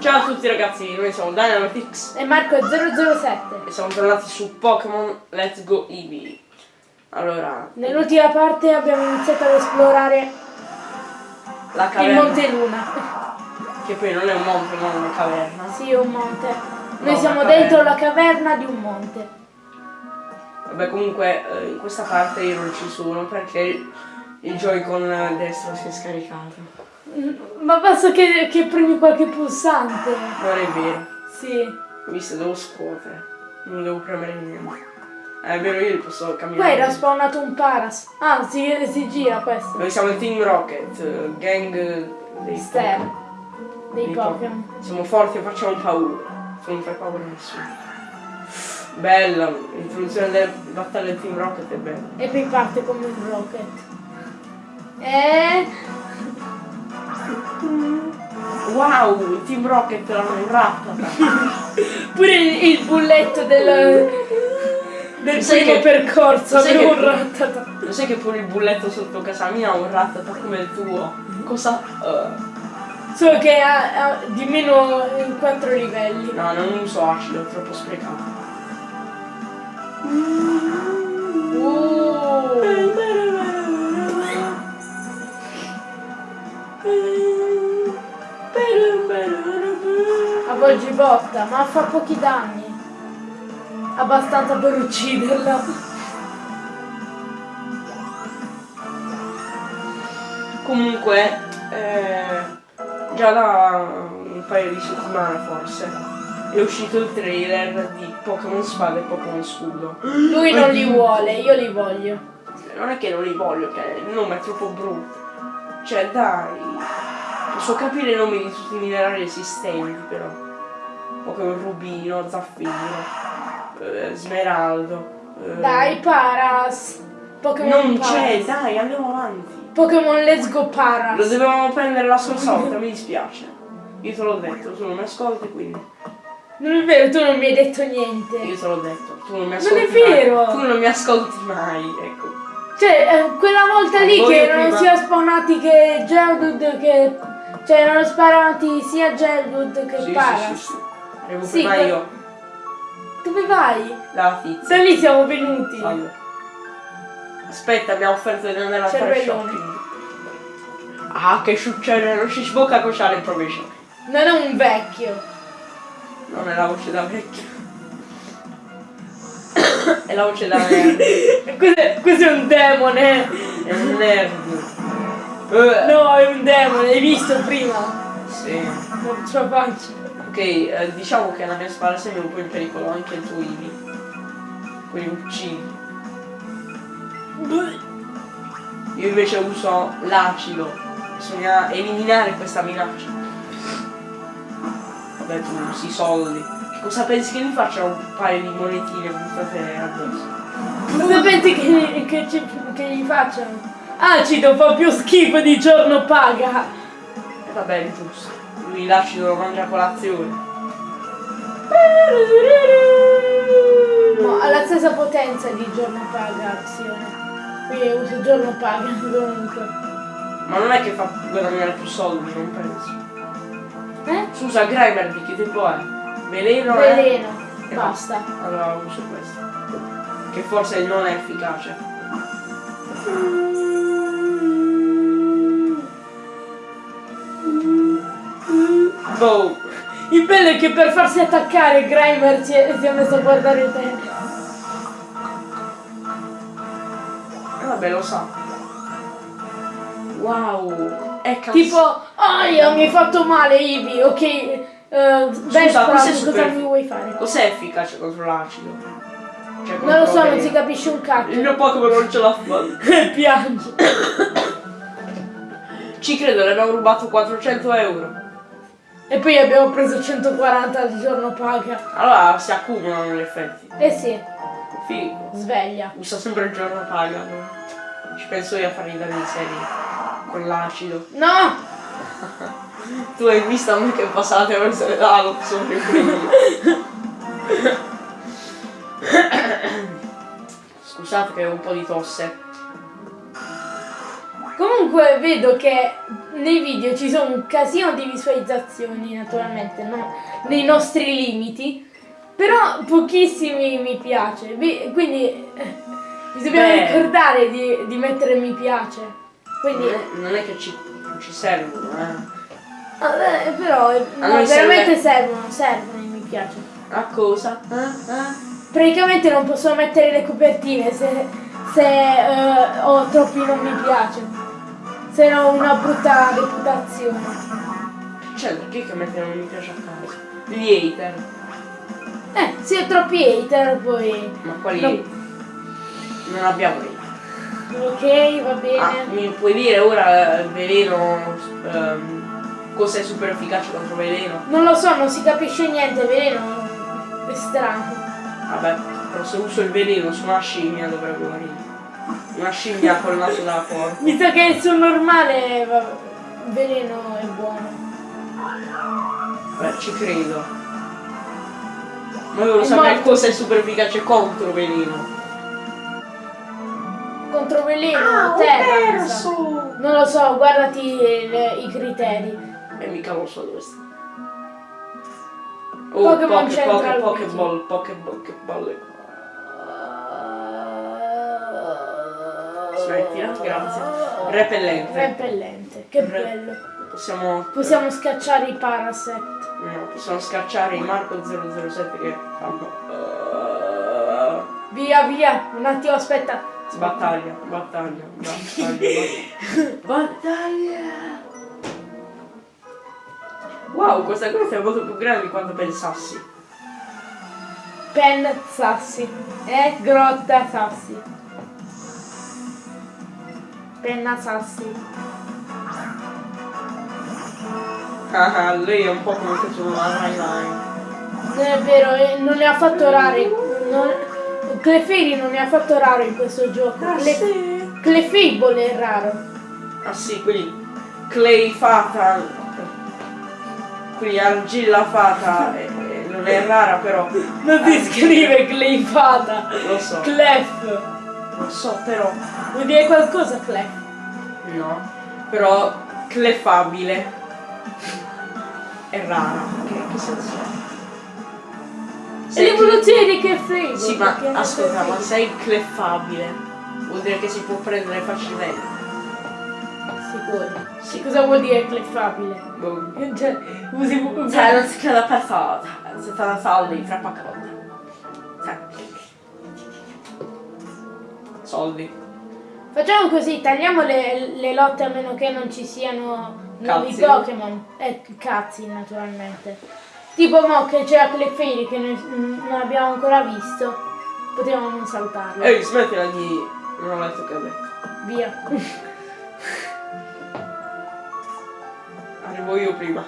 Ciao a tutti ragazzi, noi siamo Dynamitix E Marco è 007. e siamo tornati su Pokémon Let's Go Eevee. Allora, Nell'ultima parte abbiamo iniziato ad esplorare la il caverna, Monte Luna. che poi non è un monte ma è una caverna. Sì, un monte. Noi No, siamo dentro la caverna di un monte. Vabbè comunque eh, in questa parte io non ci sono perché il, il Joy-Con destro si è scaricato. Ma basta che, che premi qualche pulsante. Non è vero, Sì. visto devo scuotere, non devo premere niente. Eh, è vero io posso camminare. era spawnato un paras. Ah, si, si gira questo. Noi siamo il Team Rocket, eh, gang dei Ster. Pokémon. Dei Dei Pokémon. Siamo forti e facciamo paura. Non fai paura a nessuno. Bella, l'introduzione delle battaglie del Team Rocket è bella. E poi parte come un rocket. E... Wow, il Team Rocket l'hanno rattata. Pure il, il bulletto del, del Sai primo che- percorso che- un rattata. Lo sai che pure il bulletto sotto casa mia ha un rattata come il tuo? Cosa? eh, Solo che ha, ha di meno in quattro livelli. no, non uso acido, è troppo sprecato. Uh. Avvolgi botta, ma fa pochi danni. Abbastanza per ucciderla. Comunque, eh, già da un paio di settimane forse, è uscito il trailer di Pokémon Spada e Pokémon Scudo. Lui non li vuole, io li voglio. Non è che non li voglio, che il nome è troppo brutto. Cioè, dai, posso capire i nomi di tutti i minerali esistenti, però. Pokémon Rubino, Zaffiro, eh, Smeraldo. eh, Dai, Paras. Pokémon Non c'è, dai, andiamo avanti. Pokémon Let's Go Lo Paras. dovevamo prendere la scorsa volta, mi dispiace. Io te l'ho detto, tu non mi ascolti, quindi. Non è vero, tu non mi hai detto niente. Io te l'ho detto, tu non mi Non ascolti è vero. mai. Tu non mi ascolti mai, ecco. Cioè, eh, quella volta lì che erano prima- sia spawnati che Geodude che... Cioè, erano sparati sia Geodude che Sì, Paras. sì, sì, sì. Arrivo Sì, prima que- io, Dove vai? la tizia. Da lì siamo venuti. Allora. Aspetta, abbiamo offerto di andare a fare shopping. Ah, che succede? Non ci sbocca cosciare il provision. Non è un vecchio. Non è la voce da vecchio. è la voce da nerd. questo, è, questo è un demone. È un nerd. Eh, No, è un demone, hai visto prima? Sì. La sua faccia. Ok, eh, diciamo che la mia spalla sembra un po' in pericolo, anche il tuo Ivi. Quindi uccidi. Io invece uso l'acido. Bisogna eliminare questa minaccia. Vabbè, tu usi i soldi. Che cosa pensi che mi faccia un paio di monetine buttate addosso? Cosa pensi che, che, ci- che gli facciano? Acido fa più schifo di giorno paga. E va bene, giusto. Lui l'acido lo mangia a colazione. Ma ha la stessa potenza di giorno paga azione. Quindi uso giorno paga comunque. Ma non è che fa guadagnare più soldi, non penso. Eh? Scusa, Grimer di che tipo è? Veleno? è? Veleno. Eh, Basta. Allora uso questo. Che forse non è efficace. Boh. Il bello è che per farsi attaccare Grimer si è, si è messo a guardare te. Eh, vabbè, lo sa. Wow. È. Tipo, aia, mi hai fatto male Ivi, ok. Uh, Vespa, questo è cosa mi vuoi fare? Cos'è efficace contro l'acido? Cioè, Non lo so, non si capisce un Il cazzo. mio Pokémon non ce l'ha fatta. Piange. Ci credo, le abbiamo rubato 400 euro. E poi abbiamo preso 140 al giorno paga. Allora si accumulano gli effetti. Eh sì, Figo. sveglia. Usa sempre il giorno paga. Ci penso io a fargli dare in serie. Con l'acido. No! Tu hai visto a me che passate verso le lo sono più. Scusate che ho un po' di tosse. Comunque vedo che nei video ci sono un casino di visualizzazioni, naturalmente, no? nei nostri limiti, però pochissimi mi piace. Quindi eh, vi dobbiamo Beh. ricordare di, di mettere mi piace. Quindi, Non è, non è che ci, ci servono, eh. vabbè, però eh, no, veramente servono, servono i mi piace. A cosa? Eh? Eh? Praticamente non posso mettere le copertine se, se eh, ho troppi non mi piace. Se ho una brutta reputazione. Cioè, perché che mettere non mi piace a caso? Gli hater. Eh, se ho troppi hater poi. Ma quali No. Non abbiamo hater. Ok, va bene. Ah, mi puoi dire ora eh, veleno ehm, cos'è super efficace contro veleno? Non lo so, non si capisce niente, veleno è strano. Vabbè, però se uso il veleno su una scimmia dovrebbe morire. Una scimmia col naso da porco. Visto che il suo normale veleno è buono. Beh, ci credo. Ma volevo È sapere morto. cos'è super efficace contro veleno. Contro veleno, Ah, terra. mi sa. perso! Non lo so, guardati il- i criteri. E mica lo so dove sta. Oh, Pokémon Wiki. Pokéball, Pokéball, che balle. Smettila, grazie. Repellente. Repellente, che Re- bello. Possiamo... Possiamo scacciare i Parasect. No, possiamo scacciare i Marco 007 che fanno... Via, via, un attimo, aspetta. Uh, battaglia, battaglia, battaglia, battaglia. Wow, questa cosa è molto più grande di quanto pensassi. Pen Sassi. Eh, grotta Sassi. Penna Sassi. Ah, ah, lei è un po' come se sono una highline. Non è vero, eh, non ne ha fatto rare. Non... Clefairy non ne ha fatto raro in questo gioco. Cle... sì. Clefable è raro. Ah sì, quindi Clay Fata, quindi Argilla Fata eh, eh, non è rara però. Non si scrive Cleifata. Lo so, Clef. Lo so però. Vuol dire qualcosa Clef? No, però clefabile è rara. Che, che senso ha? È l'evoluzione di Clefable. Sì, ma aspetta, ma sei clefabile vuol dire che si può prendere facilmente. Sicuro. Sì, cosa vuol dire clefabile? Boh. Cioè, usi Cioè, non si crede per forza. Se te la soldi, fra poca volta. Soldi. Facciamo così, tagliamo le, le lotte a meno che non ci siano nuovi Cutscene. Pokémon. E cazzi, naturalmente. Tipo mo che c'era Clefairy che noi non abbiamo ancora visto. Potevamo non saltarlo. Ehi, smettila di... Non ho letto che ha detto. Via. Arrivo io prima.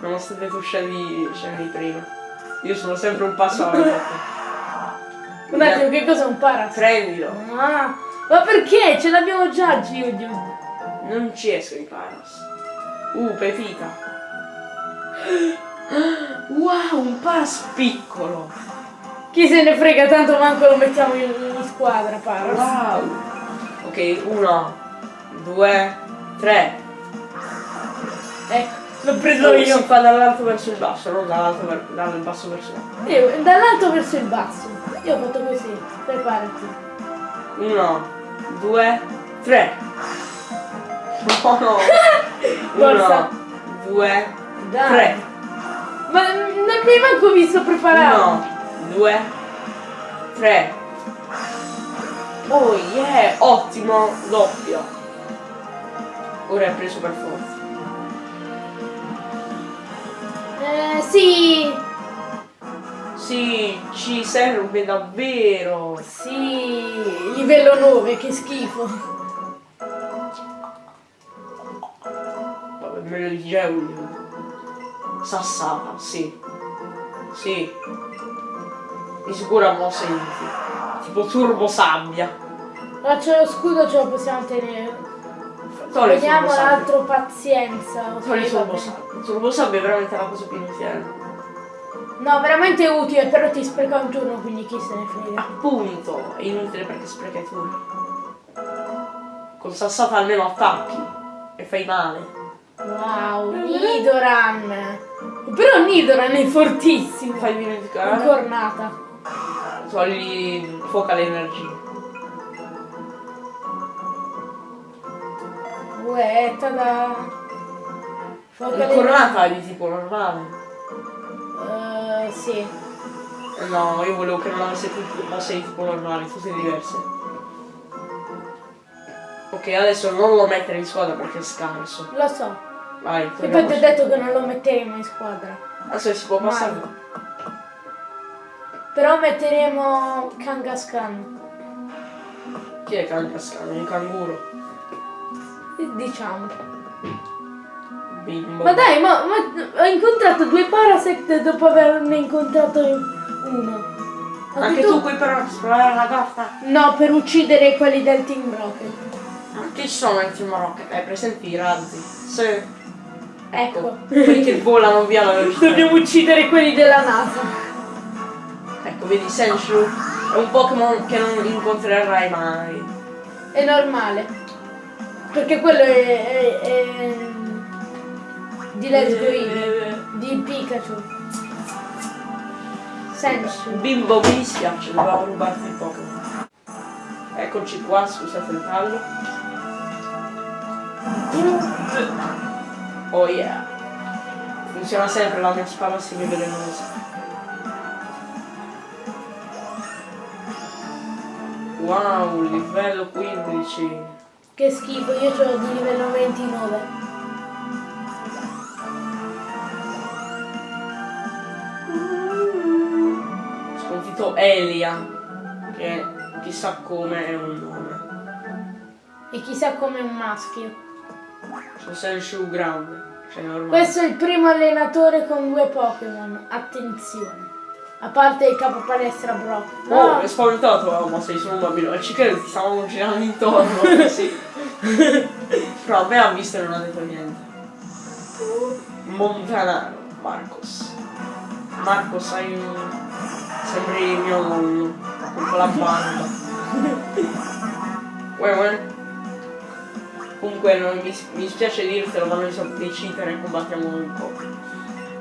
Nonostante tu scendi, scendi prima. Io sono sempre un passo avanti. Un attimo, che cos'è un Parasite? Prendilo. Ah, ma perché? Ce l'abbiamo già Geodude. Non ci escono i paras. Uh, pepita. Wow, un paras piccolo. Chi se ne frega, tanto manco lo mettiamo in, in squadra, Paras. Wow. Ok, uno, due, tre. Ecco, l'ho preso Oh, io. Si fa dall'alto verso il basso, non dall'alto ver- dal basso verso l'alto. Io, dall'alto verso il basso. Io ho fatto così, preparati. Uno, due, tre. No, no. Forza. Uno, due, Dai. tre. Ma non mi hai manco visto preparato. Uno, due, tre. Oh yeah, ottimo, doppio. Ora è preso per forza. Eh, sì, Sì, ci serve davvero. sì, livello 9, che schifo. Vabbè, meglio di Geodude. Sassata, sì. Sì. Di sicuro ha mosse inutili. Tipo turbo sabbia. Ma c'è lo scudo, ce lo possiamo tenere. Togli il Vediamo turbo sabbia. l'altro pazienza. ok, Togli il va turbo sabbia. Turbo sabbia è veramente la cosa più inutile. No, veramente utile, però ti spreca un turno, quindi chi se ne frega. Appunto, è inutile perché spreca i turni. Con sassata almeno attacchi. e fai male. Wow, Nidoran. Però Nidoran è fortissimo. Fai dimenticare. Incornata. Togli fuoco all'energia. Uè, tada. Incornata di tipo normale. Eh, sì. No, io volevo che non avesse più mosse di tipo normale, tutte diverse. Ok, adesso non lo mettere in squadra perché è scarso. Lo so. Vai, E poi ti ho detto che non lo metteremo in squadra. Adesso si può passare. Però metteremo Kangaskhan. Chi è Kangaskhan? Un canguro. Diciamo. Bimbo. Ma dai, ma, ma ho incontrato due Parasect dopo averne incontrato uno. Anche tu qui per esplorare la gatta? No, per uccidere quelli del Team Rocket. Ma chi sono i Team Rocket? Hai presenti i razzi? Sì. Ecco. Quelli che volano via la velocità. Dobbiamo uccidere quelli della NASA. Ecco, vedi, Senshu è un Pokémon che non incontrerai mai. È normale. Perché quello è, è- è di Let's Go Eevee, di Pikachu. Sensu. Bimbo mi dispiace, dovevamo rubarti il Pokémon. Eccoci qua, scusate il tallo. Oh yeah. Funziona sempre la mia spada semivelenosa. Wow, livello 15. Che schifo, io ho di livello 29. Elia, che chissà come è un nome. E chissà come un maschio. Sono Senshu grande, cioè. Questo è il primo allenatore con due Pokémon. Attenzione. A parte il capo palestra Brock. Oh, No, è spaventato, oh, ma sei solo un bambino. E ci credo, ti stavano girando intorno, sì. Però a me ha visto e non ha detto niente. Montanaro, Marcos. Marcos, sei un... Sembri mio nonno, con la banda. Uè, uè. Comunque non mi, mi dispiace dirtelo, ma noi siamo dei cheater e combattiamo un po'.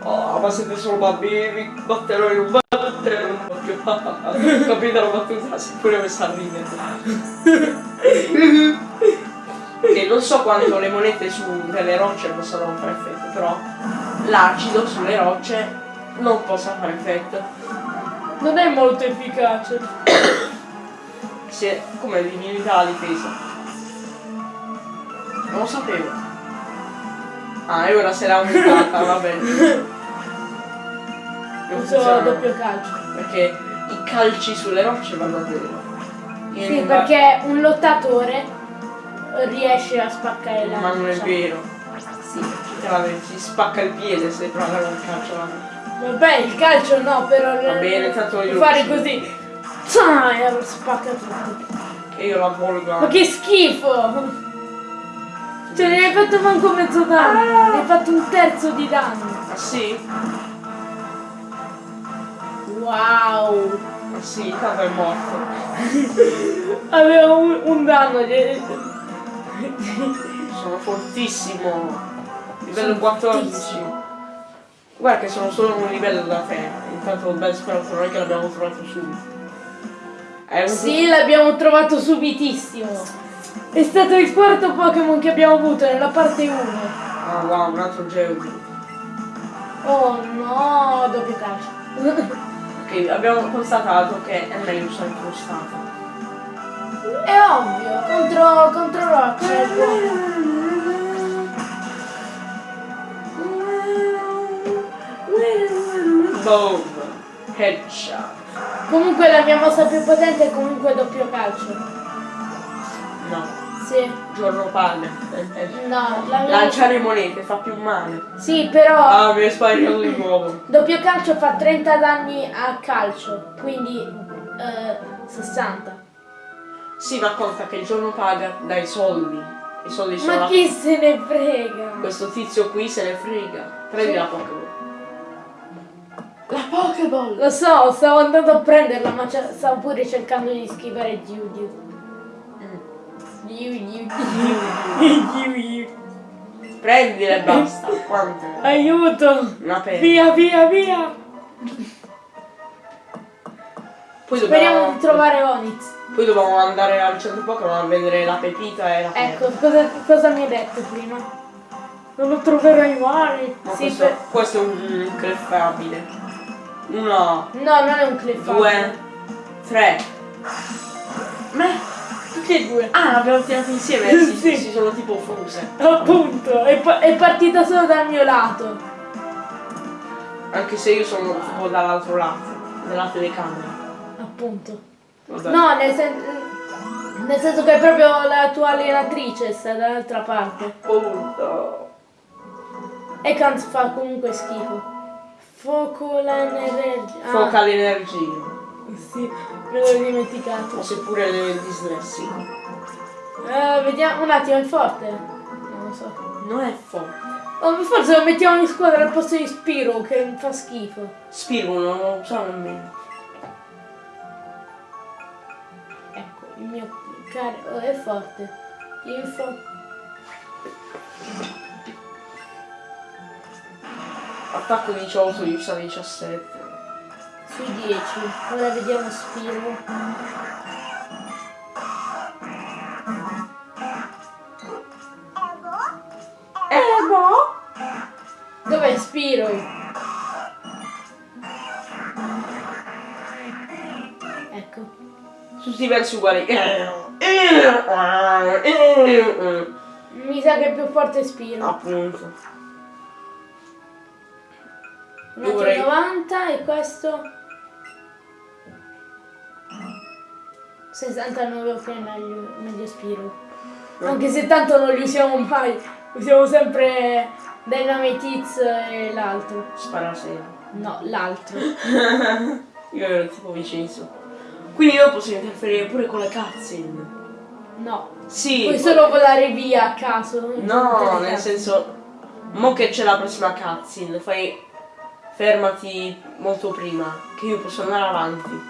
Oh, ma siete solo bambini, batterò in un battere un occhio. Capito la battuta? Si pure messa a ridere. e non so quanto le monete su delle rocce possano fare effetto, però l'acido sulle rocce non possa fare effetto. Non è molto efficace. Se, come divinità la difesa. Non lo sapevo. Ah, e ora se l'ha aumentata, va bene. Non Uso funziona. doppio calcio. Perché i calci sulle rocce vanno bene. Sì, perché un lottatore riesce a spaccare la Ma non è vero. Vedi, si spacca il piede se prova un calcio. Vabbè, il calcio no, però Va bene, tanto io fare uccido. così. Zah, e spacca tutto. E io la volgo Ma che schifo! Cioè, ne hai fatto manco mezzo danno. Ne hai fatto un terzo di danno. Ah sì? Wow! Ah sì, tanto è morto. Aveva un, un danno. Sono fortissimo. Livello Sono 14. fortissimo. Guarda che sono solo un livello da te. Intanto spero non è che l'abbiamo trovato subito. È un Sì, l'abbiamo trovato subitissimo. È stato il quarto Pokémon che abbiamo avuto nella parte 1. Ah wow, un altro Geodude. Oh no, doppio calcio. Ok, abbiamo constatato che è meglio usare incrostata. È ovvio, contro, contro Rock Boom! Headshot. Comunque la mia mossa più potente è comunque doppio calcio. No, Sì. giorno palle. No, la mia Lanciare monete fa più male. Sì, però Ah, mi è sbagliato di nuovo. doppio calcio fa 30 danni a calcio, quindi eh, 60. Sì, ma conta che il giorno paga dai soldi. I soldi sono Ma chi se ne frega? Questo tizio qui se ne frega. Prendi Sì. la Pokéball. La Pokéball! Lo so, stavo andando a prenderla, ma stavo pure cercando di schivare Diu. Prendile e basta. Quante? Aiuto! Una penna. Via, via, via! Poi Speriamo dobbiamo, di trovare Onyx. poi dobbiamo andare al centro Pokémon a vedere la pepita e la. Ecco, cosa, cosa mi hai detto prima? Non lo troverai mai. Ma Sì, questo, per- questo è un cleffabile. Uno, No, non è un cliff. due, tre. Ma Tutti e due. ah, l'abbiamo tirato insieme, si, Sì. si sono tipo fuse. Appunto, è, pa- è partita solo dal mio lato. Anche se io sono tipo dall'altro lato, dalla telecamera. Appunto. Vabbè. No, nel, sen- nel senso che è proprio la tua allenatrice sta dall'altra parte. Appunto. E Kant fa comunque schifo. Foco l'energia. Ah, Foca l'energia. Sì, me l'ho dimenticato. O seppure le dislessico. Eh, vediamo un attimo, è forte? Non lo so. Non è forte. Oh, forse lo mettiamo in squadra al posto di Spiro che fa schifo. Spiro non lo so nemmeno. Ecco, il mio caro oh, è forte. Info. Attacco 18, difesa 17. Sui 10. Ora vediamo Spiro. Eh, boh. Dov'è Spiro? Ecco. Tutti i versi uguali. Mi sa che è più forte Spiro. Appunto. Un altro Dovrei- 90 e questo 69 ok meglio, meglio Spiro. Anche se tanto non li usiamo mai, usiamo sempre Dynamite Hits e l'altro. Spara sempre. No, l'altro. Io ero tipo vicinissimo. Quindi io posso interferire pure con le cutscene. No. Sì. Puoi poi- solo volare via a caso. No, nel senso. Mo che c'è la prossima cutscene, fai. Fermati molto prima, che io posso andare avanti.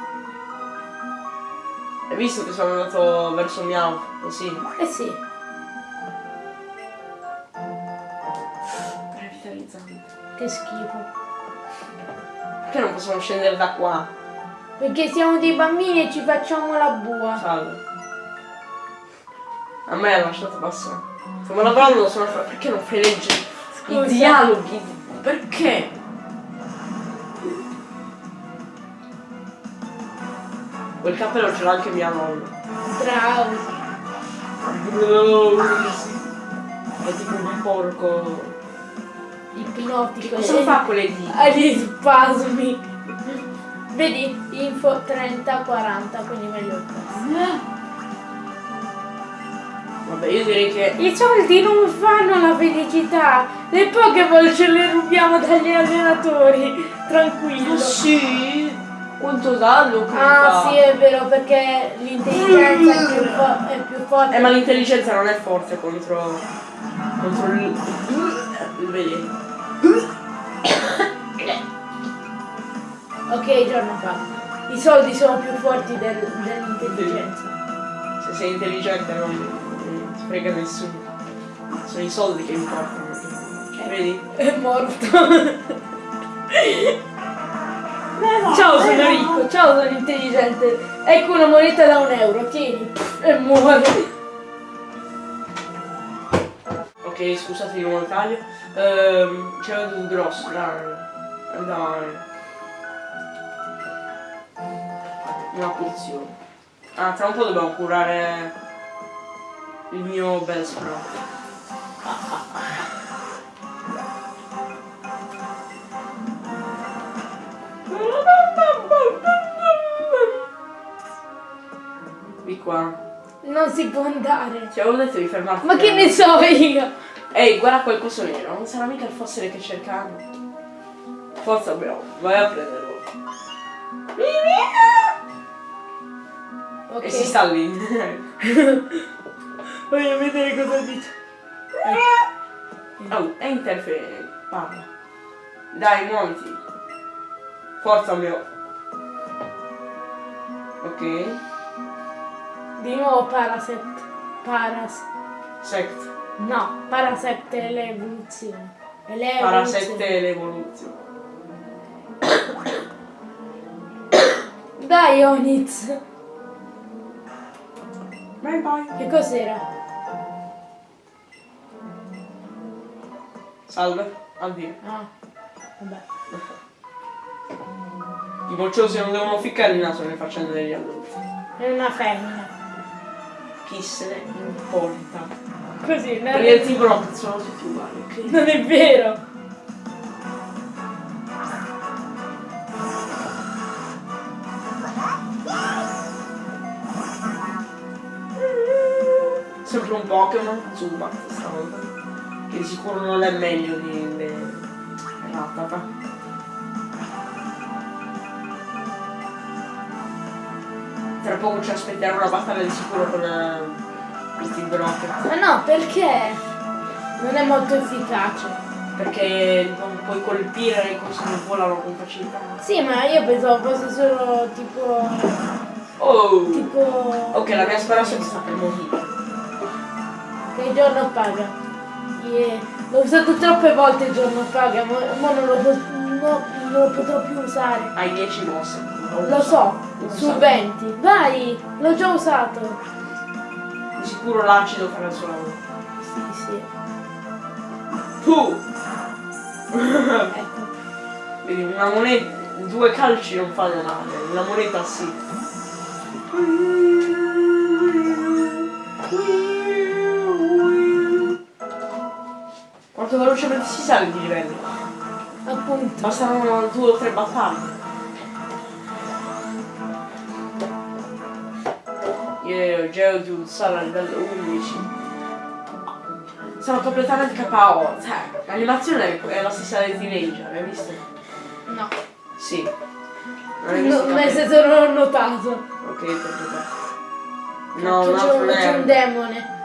Hai visto che sono andato verso Miao? Così. Eh sì. Revitalizzante. Che schifo. Perché non possiamo scendere da qua? Perché siamo dei bambini e ci facciamo la bua. Salve. A me ha lasciato passare. Stiamo lavorando, sono perché non fai leggere i dialoghi? Perché? Quel cappello ce l'ha anche mia nonna. Bravo. È tipo un porco. Ipnotico. Cosa fa con le dita? Ha gli spasmi. Vedi? Info 30-40, quindi meglio. Vabbè, io direi che. I soldi non fanno la felicità. Le Pokéball ce le rubiamo dagli allenatori. Tranquillo. Ah, sì? Quanto danno Ah fa? sì è vero perché l'intelligenza è più, è più forte. Eh, ma l'intelligenza non è forte contro. contro il. Vedi? Ok, giorno fa. I soldi sono più forti del- dell'intelligenza. Se sei intelligente non, non ti frega nessuno. Sono i soldi che importano. Vedi? È morto. Ciao, sono ricco. Ciao, sono intelligente. Ecco una moneta da un euro. Tieni. E muore. Ok, scusate il nuovo taglio. Ehm, c'era un grosso. Dai. Una pozione. Ah, tra un po' dobbiamo curare il mio Bellsprout. Di qua. Non si può andare. Ti avevo detto di fermarti. Ma che ne so io? Ehi, guarda quel coso nero, non sarà mica il fossile che cercavo. Forza bro, vai a prenderlo. Ok. E si sta lì. Voglio vedere cosa dice. oh, e interfere, parla. Dai, muoviti. Forza mio. Ok. Di nuovo Paraset. Paras. Sect. No, Parasette è l'evoluzione. Parasette è l'evoluzione. Dai Onitz. Bye bye. Che cos'era? Salve. Addio. Ah, vabbè. I mocciosi non devono ficcare il naso nelle faccende degli adulti. È una femmina. Chi se ne importa? Così, non Perché il è, tiburone sono tutti uguali, ok? non è vero. Sempre un Pokémon, Zubat stavolta. Che di sicuro non è meglio di Rattata. Tra poco ci aspetterà una battaglia di sicuro con eh, il Team Rocket. Ma no, perché? Non è molto efficace. Perché non puoi colpire le cose che volano con facilità. Sì, ma io pensavo fosse solo tipo. Oh! tipo. Ok, la mia è sta per morire. Che il giorno paga. Yeah. L'ho usato troppe volte il giorno paga, ma ma non, lo no, non lo potrò più usare. Hai 10 mosse. Lo so, Lo su so. 20. Vai, l'ho già usato. Di sicuro l'acido farà il suo lavoro. Sì, sì. Tu! Ecco. Vedi, una moneta, due calci non fanno male, una moneta sì. Quanto velocemente si sale di livello? Appunto. Bastano due o tre battaglie. Io Geodude sarà a livello 11. Sono completamente KO. Cioè, l'animazione è la stessa dei teenager, hai visto? No. Sì. Non hai visto? No, nel senso non ho notato. Ok, perfetto. No, un altro c'è un demone.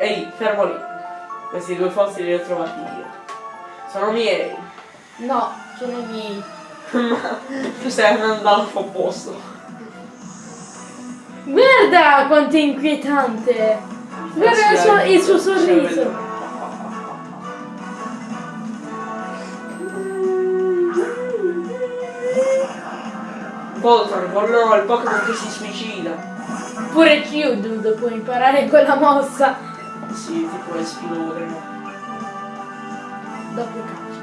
Ehi, fermo lì. Questi due fossili li ho trovati io. Sono miei. No, sono miei. Ma tu stai andando dall'altro opposto. Guarda quanto è inquietante! Guarda il suo, il suo sorriso! Voltron, no, il Pokémon che si suicida. Pure Geodude può imparare quella mossa Sì, tipo esplode. no? dopo calcio.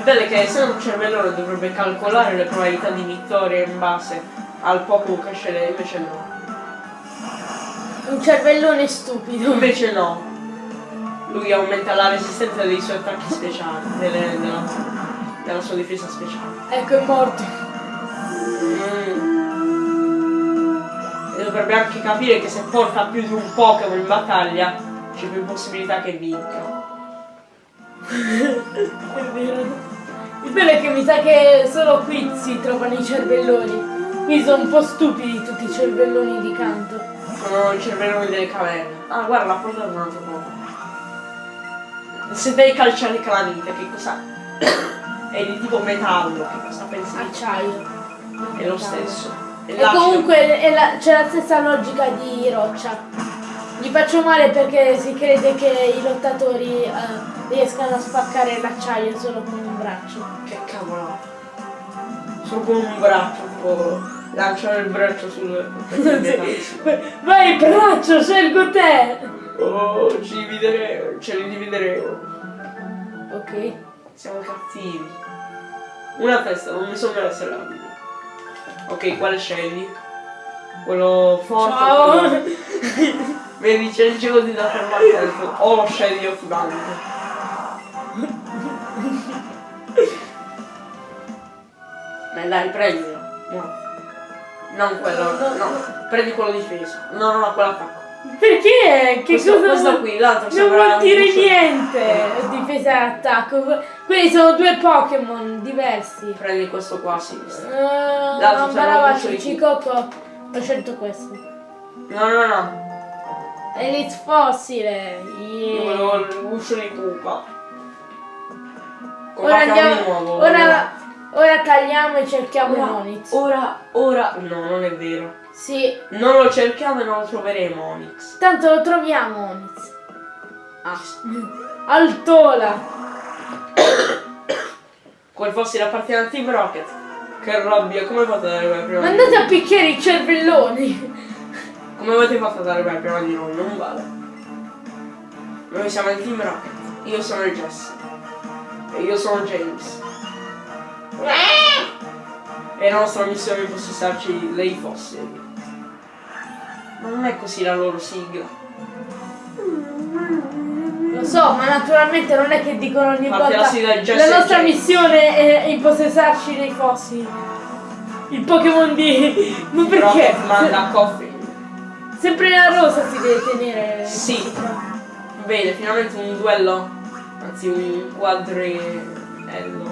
Il bello è che essendo un cervellone dovrebbe calcolare le probabilità di vittoria in base al Pokémon che sceglie, invece no. Un cervellone stupido. Invece no. Lui aumenta la resistenza dei suoi attacchi speciali, delle- della, della sua difesa speciale. Ecco, è morto. Mm. E dovrebbe anche capire che se porta più di un Pokémon in battaglia c'è più possibilità che vinca. È vero. Il bello è che mi sa che solo qui si trovano i cervelloni. Qui sono un po' stupidi tutti i cervelloni di canto. Sono i cervelloni delle caverne. Ah, guarda, l'ha portato un altro Pokémon. Se devi calciare calamite, che cosa? È di tipo metallo, che cosa pensi? Acciaio. È lo stesso. È E comunque è la- c'è la stessa logica di roccia. Gli faccio male perché si crede che i lottatori eh, riescano a spaccare l'acciaio solo con braccio. Che cavolo. Solo con un braccio, tipo lanciare il braccio sul. Vai braccio, scelgo te! Oh, ci divideremo, ce li divideremo. Ok. Siamo cattivi. Una testa, non mi sembra essere abili. Ok, quale scegli? Quello forte. Ciao! Vedi, c'è il gioco di da fermare o lo scegli o dai, prendilo. No. Non quello, no. Prendi quello difesa. No, no, no, quello attacco. Perché? Che questo, cosa questo qui, l'altro Non vuol dire niente! Difesa e attacco. Quelli sono due Pokémon diversi. Prendi questo qua L'altro no, sarà un brava, Cicoco. Ho scelto questo. No, no, no. Elite fossile. Io Yeah. volevo il guscio di pupa. Ora andiamo. di nuovo. Ora Ora tagliamo e cerchiamo Ora, Monix. ora, ora... No, non è vero. Sì, Non lo cerchiamo e non lo troveremo, Onyx. tanto lo troviamo Monix. Ah. Altola. Come fossi da parte di Team Rocket. Che rabbia, come fate ad arrivare prima di andate a picchiare i cervelloni. Come avete fatto ad arrivare prima di noi? Non vale. Noi siamo il Team Rocket. Io sono il Jesse. E io sono James. E la nostra missione è impossessarci dei fossili. Ma non è così la loro sigla. Lo so, ma naturalmente non è che dicono ogni Fate volta la la nostra James." missione è impossessarci dei fossili. Il Pokémon di... Ma perché? Manda Coffin. Sempre la rosa si deve tenere. Sì. Bene, finalmente un duello. Anzi un quadriello.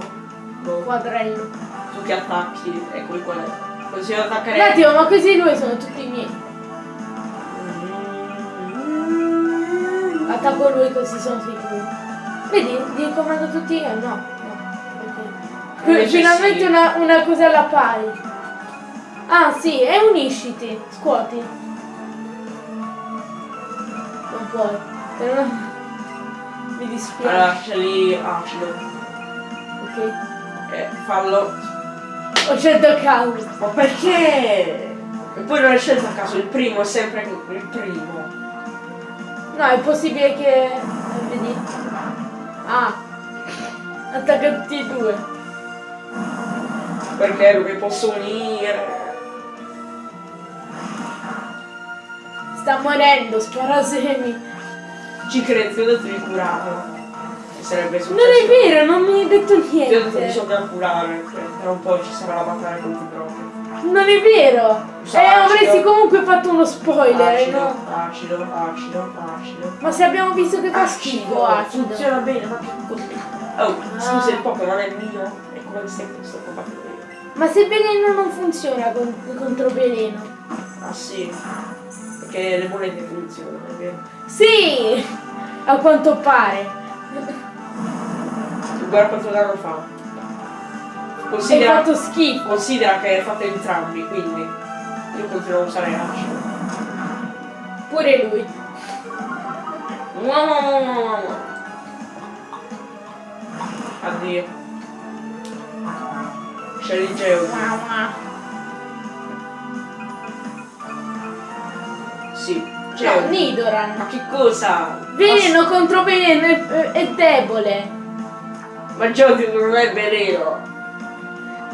Boh. Quadrello. Tu che attacchi, eccoli qual è. Così io Un attimo, ma questi due sono tutti miei. Attacco lui così sono sicuro. Vedi? Li comando tutti io? No. Finalmente sì. una, una cosa alla pari. Ah sì, e unisciti. Scuoti. Non puoi. Mi dispiace. Allora c'è lì acido. Ok. Eh, fallo. Ho scelto caso. Ma perché? E poi non è scelto a caso, il primo è sempre il primo. No, è possibile che. Vedi? Ah. Attacca tutti e due. Perché lo che posso unire. Sta morendo, sparasemi. Ci credo, ti ho sarebbe successo. Non è vero, non mi hai detto Ti ho detto niente. bisogna curare, perché tra un po' ci sarà la battaglia contro i propri. Non è vero. Usa Eh, acido. avresti comunque fatto uno spoiler, Acido, no? acido, acido, acido. Ma se abbiamo visto che fa schifo acido. Funziona bene, ma che così. Oh, scusa, il Pokémon è mio. E come stai sto combattendo io? Ma se veleno non funziona con- contro veleno. Ah sì. Perché le monete funzionano, è vero? Sì! A quanto pare. Guarda quanto danno fa. Considera, fatto schifo. considera che hai fatto entrambi, quindi io continuo a usare acido. Pure lui. Addio. C'è il Geo. Sì. No, Geo. Ma Nidoran. che cosa? Veleno contro veleno è, è debole. Ma, ma Geo non è veleno.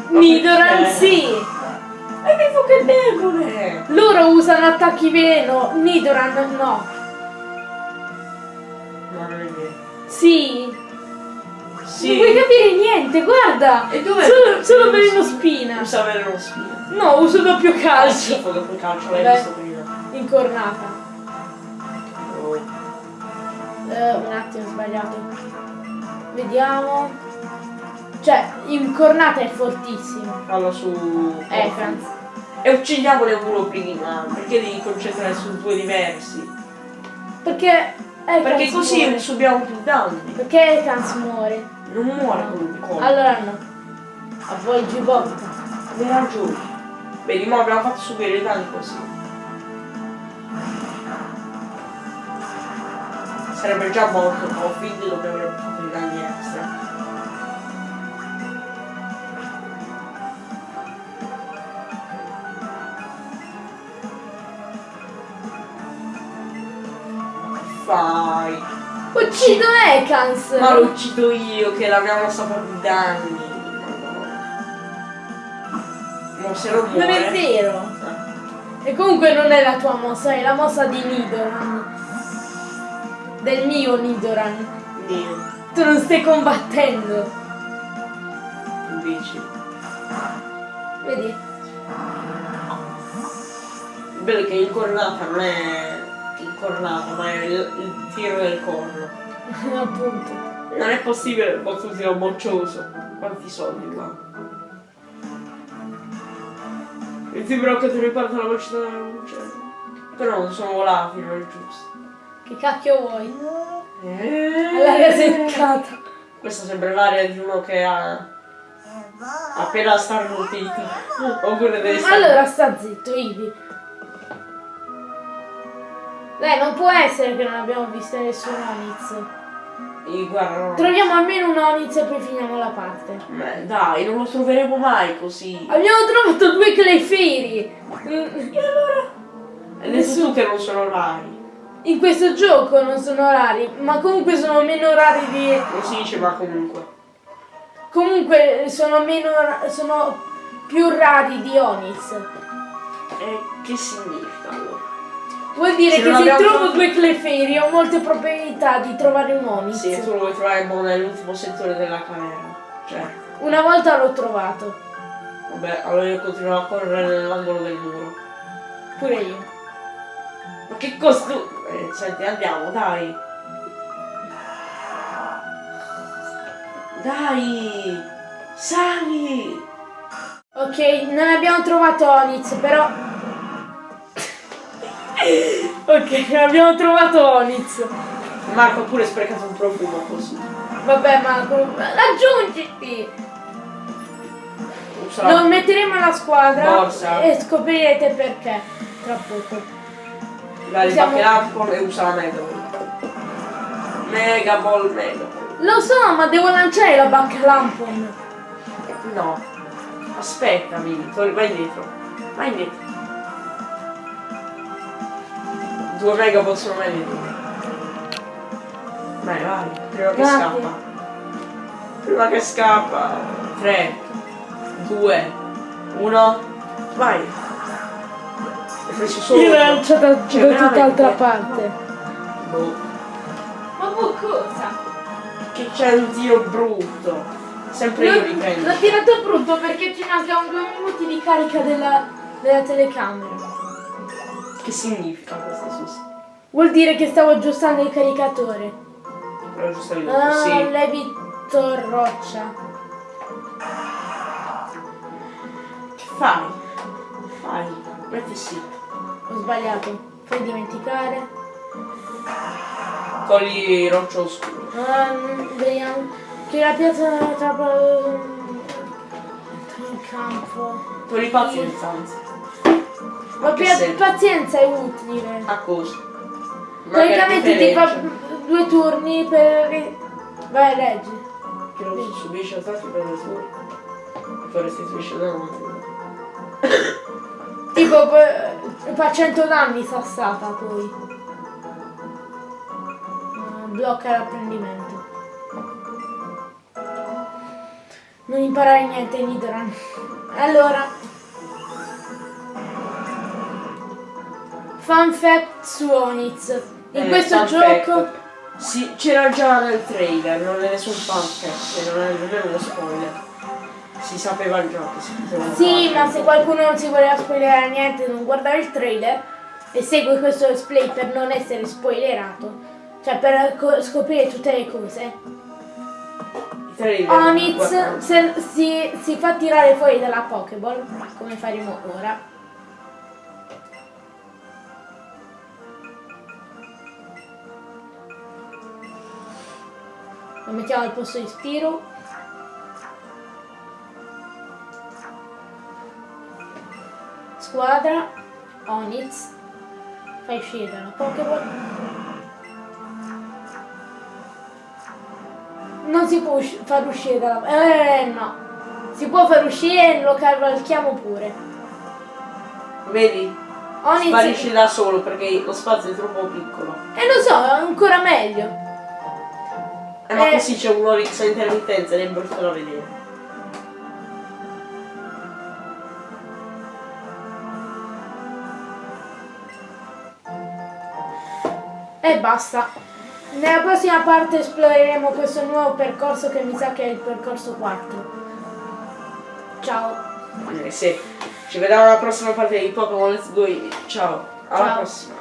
Ma Nidoran. Hai detto che debole. Loro usano attacchi veleno, Nidoran no. No, non è vero. Sì. Sì. Non puoi capire niente, guarda. E dov'è? Solo, solo veleno spina. Usa veleno spina. No, uso doppio calcio. dopo il calcio, l'hai visto prima. Incornata. Oh. Eh, un attimo, ho sbagliato. Vediamo. Cioè, incornata è fortissimo. Fallo su... Eh, Franz. E uccidiamole uno prima, perché devi concentrare su due diversi? Perché. Ekans Perché così muore. subiamo più danni. Perché Ekans muore? Non muore con un colpo. Allora no. Avvolgi botta. Hai ragione. Vedi, ma abbiamo fatto subire i danni così. Sarebbe già morto Coffee, dove avrebbe fatto i danni extra. Fai. Uccido Ekans! Ma lo uccido io che la mia mossa fa più danni. Madonna. Ma se non Non muore. è vero! E comunque non è la tua mossa, è la mossa di Nidoran. Del mio Nidoran. Dio, Tu non stai combattendo. invece. Vedi? Bello è che incornata non è incornata, ma è il, il tiro del corno. Appunto. Non è possibile che tu sia moccioso. Quanti soldi qua? Il timbro che ti riporta la velocità della luce. Però non sono volati, non è giusto. Che cacchio vuoi? Eh. All'aria seccata. Questa sembra l'aria di uno che ha Appena starnutito. Oppure devi stare... Allora sta zitto, Ivi. Dai, non può essere che non abbiamo visto nessun Onyx. Eh, Guarda. Troviamo almeno un Onyx e poi finiamo la parte. Ma dai, non lo troveremo mai così. Abbiamo trovato due Clefairy! E allora? Tu che non sono rari. In questo gioco non sono rari, ma comunque sono meno rari di... Non si dice ma comunque. Comunque sono meno... sono più rari di Onyx. E che significa allora? Vuol dire Se che se trovo tro- due Clefairy ho molte probabilità di trovare un Onyx. Sì, tu lo vuoi trovare boh, nell'ultimo settore della caverna. Cioè, Una volta l'ho trovato, vabbè, allora io continuo a correre nell'angolo del muro. pure io. Ma che costo... Eh, senti, andiamo, dai. Dai! Sali! Ok, non abbiamo trovato Onyx, però... ok, non abbiamo trovato Onyx. Marco ha pure sprecato un profumo così. Vabbè, ma com- raggiungiti! Lo metteremo alla squadra Borsa. e scoprirete perché tra poco. Dai, Usiamo- l'ampon e usa la Mega Ball. Mega Ball, Mega Ball. Lo so, ma devo lanciare la Back Lampon. No. Aspettami, vai indietro. Vai indietro. Due Mega Ball sono meglio. Vai, vai, prima che Grazie. scappa. Prima che scappa. 3, 2, 1, vai. Preso solo Io l'ho lanciata Cioè, da veramente? tutt'altra parte. Boh. Ma cosa? Che c'è un tiro brutto. Sempre io riprendo. L'ho tirato brutto perché ci mancano due minuti di carica della, della telecamera. Che significa questo sus? Vuol dire che stavo aggiustando il caricatore. Però giusto lì. Ah, Sì. Levito roccia. Che fai? Fai. Metti sì. Ho sbagliato. Fai dimenticare. Togli roccia oscuro. Um, vediamo. Che la piazza tra tra il campo. Togli pazienza, anzi. Ma A pazienza è utile. A cosa? Ma Praticamente ti fa due turni per. Vai, leggi. Che non subisce attacchi per le sue. E poi restituisce danno. Tipo poi- fa 100 danni sassata poi. Ah, blocca l'apprendimento. Non imparare niente Nidran. Allora. Fun fact su Onyx. In Eh, questo fun gioco. fact. Sì, c'era già nel trailer, non è nessun fan fact, non è nemmeno uno spoiler. Si sapeva già che si poteva Sì, ma se qualcuno non si voleva spoilerare niente, non guardare il trailer e segue questo display per non essere spoilerato, cioè per co- scoprire tutte le cose. Se- si, si fa tirare fuori dalla Pokéball, come faremo ora. Lo mettiamo al posto di Spiro. Squadra, Onyx, fai uscire dalla Pokéball. Non si può usci- far uscire dalla... Eh no. Si può far uscire e lo cavalchiamo pure. Vedi? Onyx... Sparisce da solo perché lo spazio è troppo piccolo. E lo so, è ancora meglio. Eh, ma Eh. così c'è un Orix a intermittenza ed è brutto da vedere. E basta. Nella prossima parte esploreremo questo nuovo percorso che mi sa che è il percorso 4. Ciao. Eh, sì. Ci vediamo alla prossima parte di Pokémon Let's Go. Ciao. Alla Ciao. prossima.